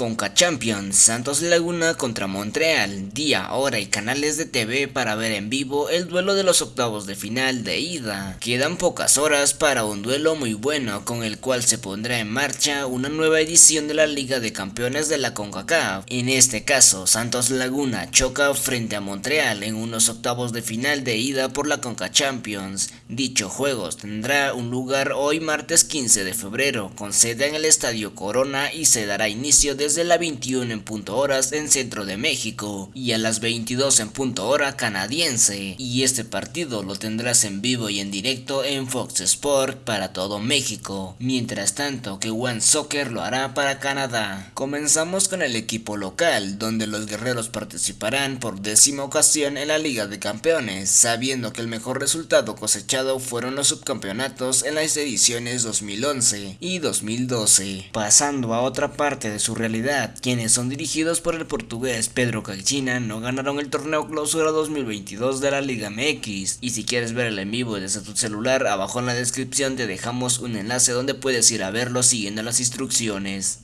Conca Champions, Santos Laguna contra Montreal, día, hora y canales de TV para ver en vivo el duelo de los octavos de final de ida. Quedan pocas horas para un duelo muy bueno con el cual se pondrá en marcha una nueva edición de la Liga de Campeones de la CONCACAF. En este caso, Santos Laguna choca frente a Montreal en unos octavos de final de ida por la Conca Champions. Dicho juego tendrá un lugar hoy martes 15 de febrero con sede en el Estadio Corona y se dará inicio de desde la 21 en punto horas en centro de México y a las 22 en punto hora canadiense y este partido lo tendrás en vivo y en directo en Fox Sport para todo México, mientras tanto que One Soccer lo hará para Canadá. Comenzamos con el equipo local, donde los guerreros participarán por décima ocasión en la Liga de Campeones, sabiendo que el mejor resultado cosechado fueron los subcampeonatos en las ediciones 2011 y 2012. Pasando a otra parte de su quienes son dirigidos por el portugués Pedro Caixinha, no ganaron el torneo clausura 2022 de la Liga MX. Y si quieres ver el en vivo desde tu celular, abajo en la descripción te dejamos un enlace donde puedes ir a verlo siguiendo las instrucciones.